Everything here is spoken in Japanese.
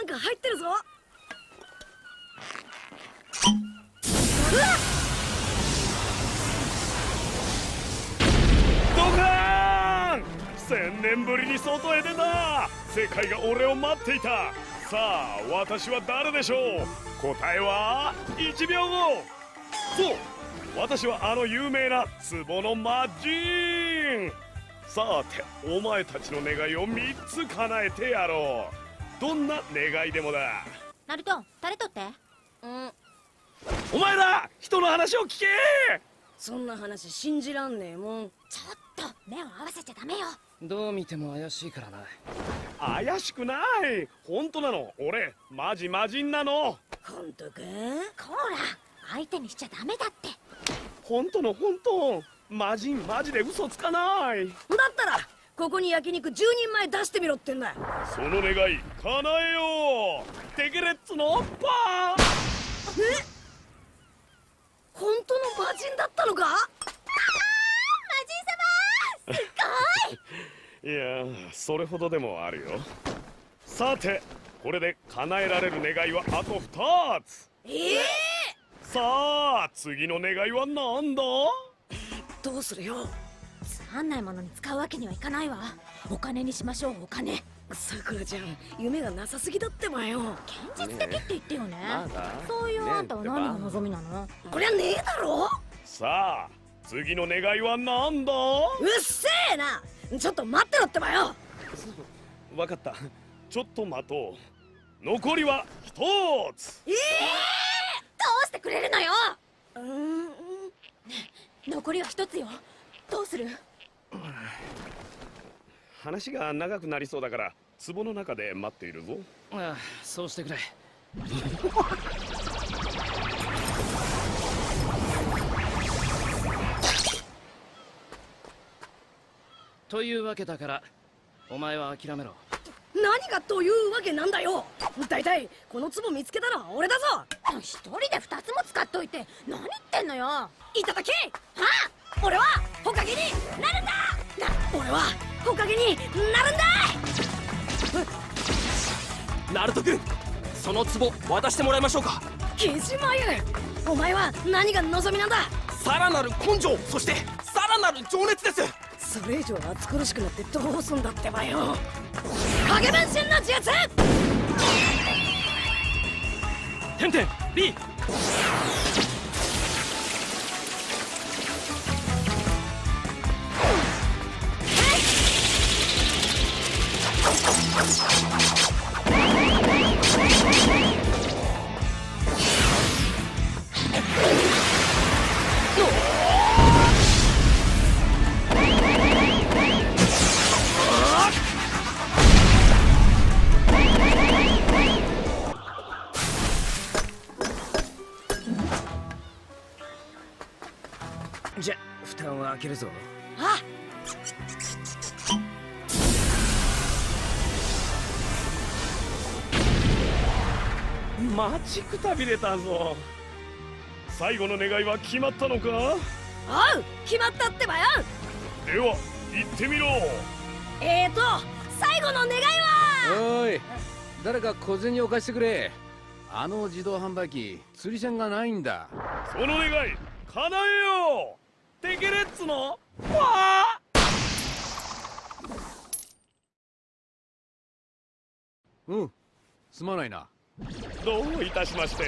なんか入ってるぞ。ドカーン!千年ぶりに外へ出た。世界が俺を待っていたさあ私は誰でしょう？答えは1秒後。そう私はあの有名な壺の魔人。さてお前たちの願いを3つ叶えてやろう。どんな願いでもだ。ナルト誰とって。うん。お前ら人の話を聞け。そんな話信じらんねえもん。ちょっと目を合わせちゃダメよ。どう見ても怪しいからな。怪しくない。本当なの。俺マジ魔人なの。本当かこら相手にしちゃダメだって。本当の本当。魔人マジで嘘つかない。だったらここに焼肉10人前出してみろってんだその願い叶えよう。テケレッツのパー。え？本当の魔人だったのか？魔人様すいやそれほどでもあるよ。さてこれで叶えられる願いはあと2つ。え？えさあ次の願いは何だ？どうするよつまんないものに使うわけにはいかないわ。お金にしましょうお金。さくらちゃん夢がなさすぎだってばよ。現実的って言ってよね。まだそういうあんたはねえ何が望みなの？こりゃねえだろ？さあ次の願いは何だ？うっせえな！ちょっと待ってろってばよ。分かった。ちょっと待とう。残りは1つ。えどうしてくれるのよ？えー、うん。残りは一つよどうする？話が長くなりそうだから壺の中で待っているぞ。ああそうしてくれ。というわけだからお前は諦めろ。何がというわけなんだよ。大体この壺見つけたのは俺だぞ。一人で二つも使っといて何言ってんのよ。いただき。はあ？俺は？ほかげに。なるんだ。な俺はほかげになるんだ。ナルト君その壺渡してもらいましょうか。木島優お前は何が望みなんだ。さらなる根性そしてさらなる情熱です。それ以上暑苦しくなってどうすんだってばよ。影分身の術。てんてん B じゃ蓋を開けるぞ。あ待ちくたびれたぞ。最後の願いは決まったのか？おう決まったってばよ。では行ってみろ。えーと最後の願いは？おい誰か小銭を貸してくれ。あの自動販売機釣り線がないんだ。その願い叶えよう。テケレッツの？パうんすまないな。ーどういたしまして。